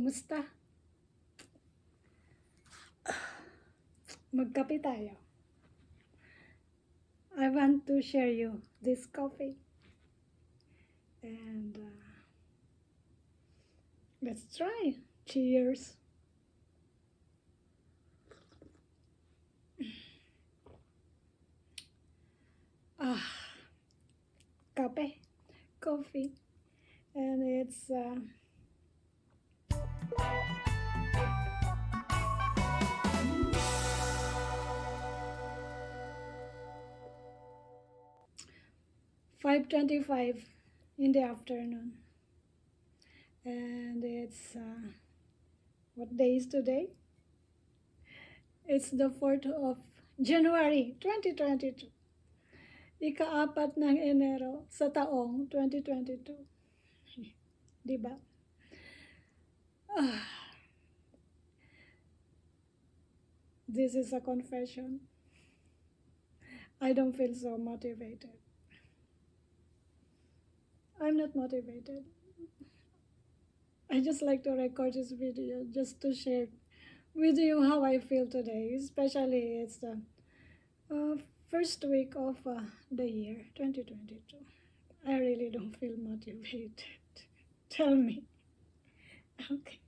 Kumusta? Magkape tayo. I want to share you this coffee. And uh, let's try. Cheers. Ah, kape, coffee, and it's uh, five twenty-five in the afternoon, and it's uh, what day is today? It's the fourth of January, twenty twenty-two. Ika-apat ng Enero sa taong 2022. Di ba? Ah. This is a confession. I don't feel so motivated. I'm not motivated. I just like to record this video just to share with you how I feel today, especially it's the uh, first week of uh, the year 2022. I really don't feel motivated. Tell me. Okay.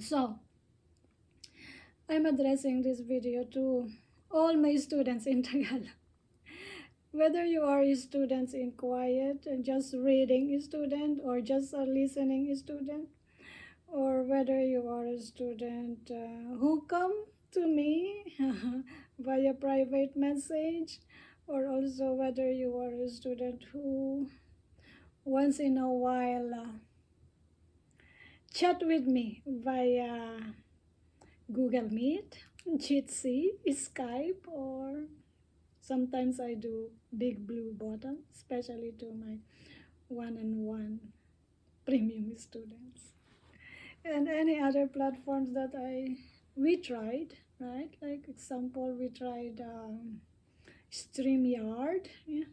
So, I'm addressing this video to all my students in Tagalog. Whether you are a student in quiet and just reading a student or just a listening student, or whether you are a student uh, who come to me via private message or also whether you are a student who once in a while uh, chat with me via Google Meet, Jitsi, Skype, or sometimes I do big blue button, especially to my one-on-one premium students. And any other platforms that I we tried, right? Like example, we tried um, StreamYard, yeah.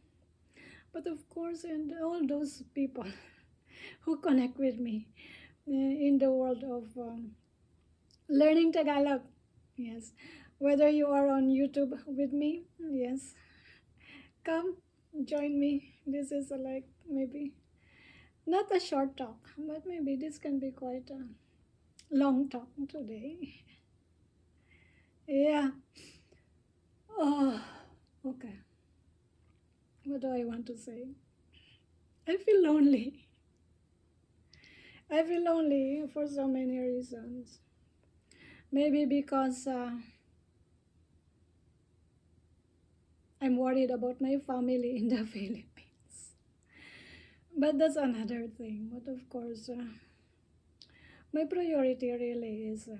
But of course, and all those people who connect with me uh, in the world of um, learning Tagalog, yes. Whether you are on YouTube with me, yes, come join me. This is a, like maybe not a short talk, but maybe this can be quite a long talk today. Yeah. Oh, okay. What do I want to say? I feel lonely. I feel lonely for so many reasons. Maybe because uh, I'm worried about my family in the Philippines. But that's another thing. But of course, uh, my priority really is. Uh,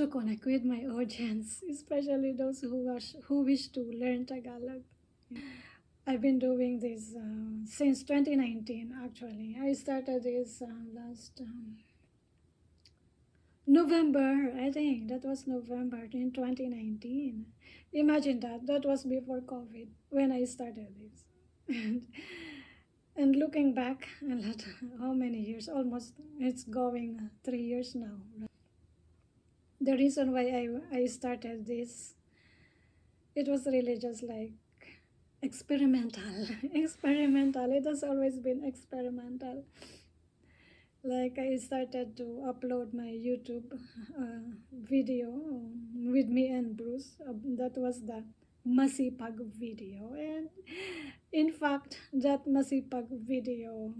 to connect with my audience, especially those who wish, who wish to learn Tagalog. I've been doing this uh, since 2019 actually. I started this uh, last um, November, I think that was November in 2019. Imagine that, that was before COVID when I started this. and, and looking back, a lot, how many years? Almost, it's going three years now the reason why I, I started this, it was really just like experimental. experimental. It has always been experimental. Like I started to upload my YouTube uh, video with me and Bruce. Uh, that was the Masipag video. And in fact, that Masipag video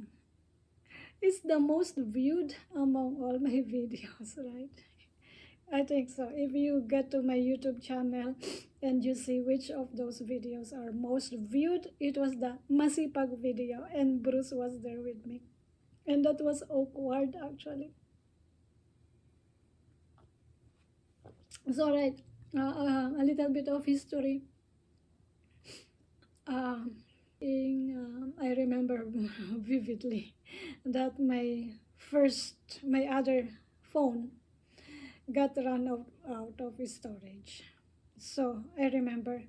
is the most viewed among all my videos, right? I think so. If you get to my YouTube channel and you see which of those videos are most viewed, it was the Masipag video and Bruce was there with me. And that was awkward actually. So right, uh, uh, a little bit of history. Uh, in, uh, I remember vividly that my first, my other phone got run out, out of storage. So I remember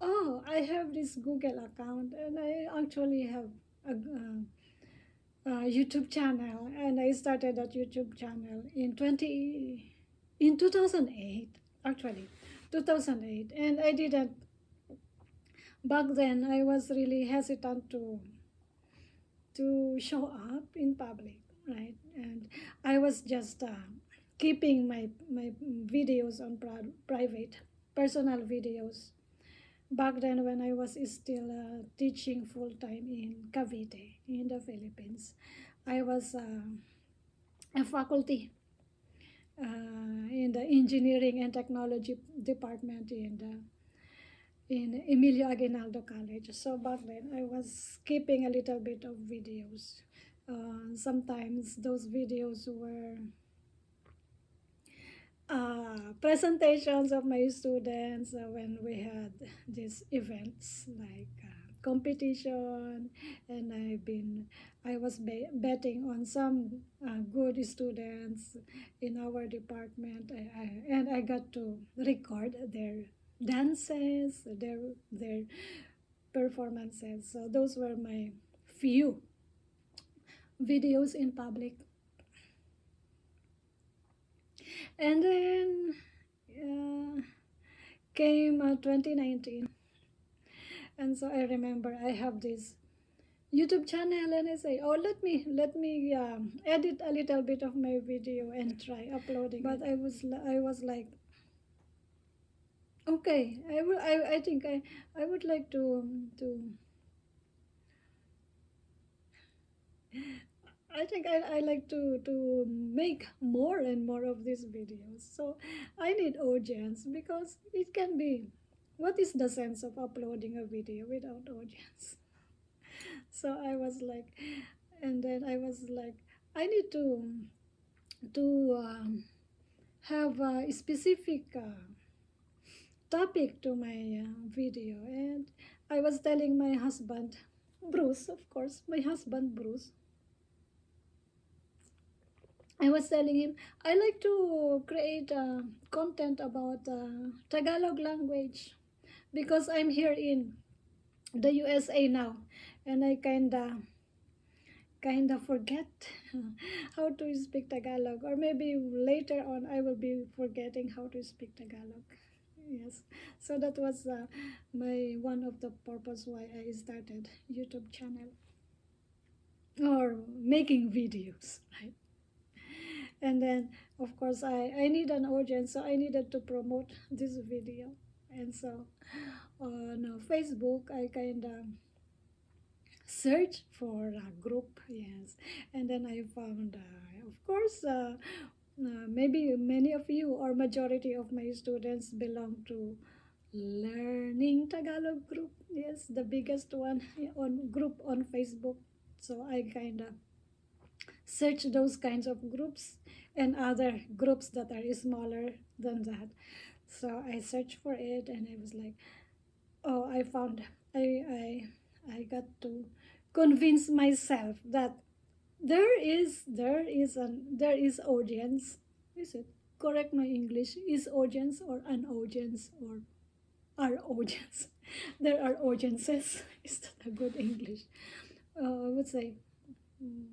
oh, I have this Google account and I actually have a, uh, a YouTube channel and I started that YouTube channel in 20 in 2008 actually 2008 and I didn't back then I was really hesitant to to show up in public right and I was just uh, keeping my my videos on private personal videos back then when I was still uh, teaching full time in Cavite in the Philippines. I was uh, a faculty uh, in the engineering and technology department in the in Emilio Aguinaldo College. So back then I was keeping a little bit of videos. Uh, sometimes those videos were uh, presentations of my students uh, when we had these events like uh, competition. And I've been I was be- betting on some uh, good students in our department. I, I, and I got to record their dances their their performances. So those were my few videos in public and then uh, came uh, 2019 and so i remember i have this youtube channel and i say oh let me let me um, edit a little bit of my video and try uploading but i was i was like okay i will i, I think i i would like to to I think I, I like to, to make more and more of these videos. So I need audience because it can be, what is the sense of uploading a video without audience? So I was like, and then I was like, I need to, to um, have a specific uh, topic to my uh, video. And I was telling my husband, Bruce, of course, my husband, Bruce, I was telling him I like to create uh, content about uh, Tagalog language because I'm here in the USA now and I kinda kinda forget how to speak Tagalog or maybe later on I will be forgetting how to speak Tagalog. Yes. So that was uh, my one of the purpose why I started YouTube channel or making videos right and then of course I, I need an audience so I needed to promote this video. And so on uh, Facebook I kind of search for a group yes. And then I found uh, of course uh, uh, maybe many of you or majority of my students belong to learning Tagalog group yes the biggest one on group on Facebook. So I kind of search those kinds of groups and other groups that are smaller than that. So i searched for it and i was like oh i found i i i got to convince myself that there is there is an there is audience. Is it correct? My english is audience or an audience or are audience? There are audiences. Is that a good english? Uh, i would say mm,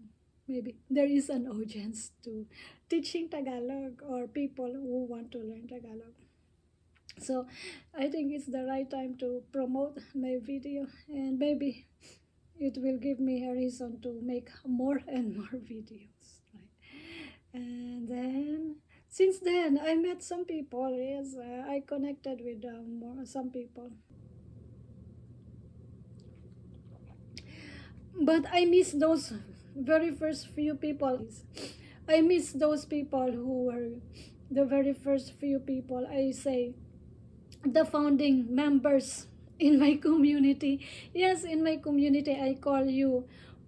maybe there is an audience to teaching Tagalog or people who want to learn Tagalog. So I think it's the right time to promote my video and maybe it will give me a reason to make more and more videos. Right? And then since then I met some people, yes, uh, I connected with um, more, some people. But I miss those very first few people. I miss those people who were the very first few people. I say the founding members in my community. Yes, in my community, I call you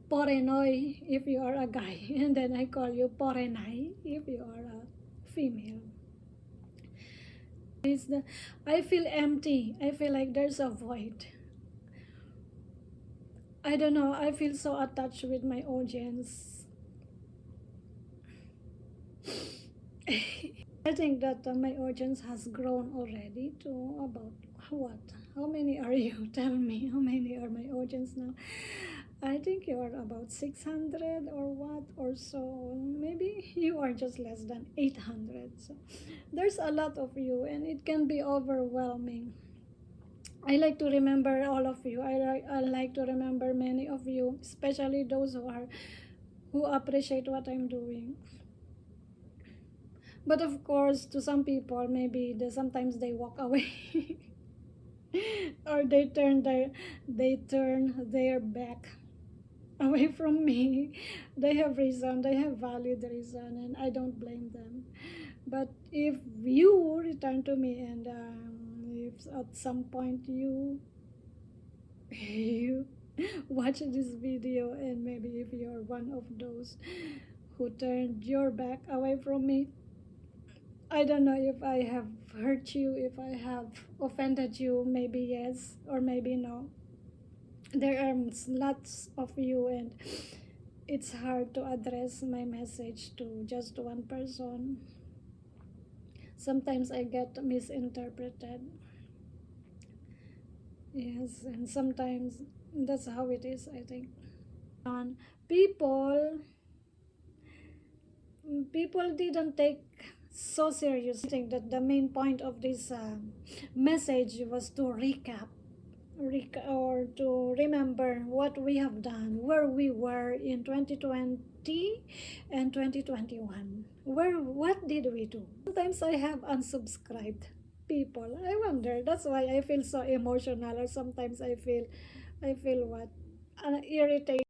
Porenoy if you are a guy, and then I call you Porenay if you are a female. It's the, I feel empty. I feel like there's a void. I don't know. I feel so attached with my audience. I think that uh, my audience has grown already to about what how many are you? Tell me, how many are my audience now? I think you are about 600 or what or so. Maybe you are just less than 800. So there's a lot of you, and it can be overwhelming. I like to remember all of you. I, I like to remember many of you, especially those who are who appreciate what I'm doing. But of course, to some people, maybe they, sometimes they walk away, or they turn their they turn their back away from me. They have reason. They have valid reason, and I don't blame them. But if you return to me and um, if at some point you you watch this video and maybe if you're one of those who turned your back away from me i don't know if i have hurt you if i have offended you maybe yes or maybe no. There are lots of you and it's hard to address my message to just one person. Sometimes i get misinterpreted Yes, and sometimes that's how it is, I think. And people people didn't take so serious. I think that the main point of this um, message was to recap rec- or to remember what we have done, where we were in 2020 and 2021. Where what did we do? Sometimes I have unsubscribed people. I wonder. That's why I feel so emotional or sometimes I feel I feel what uh, irritated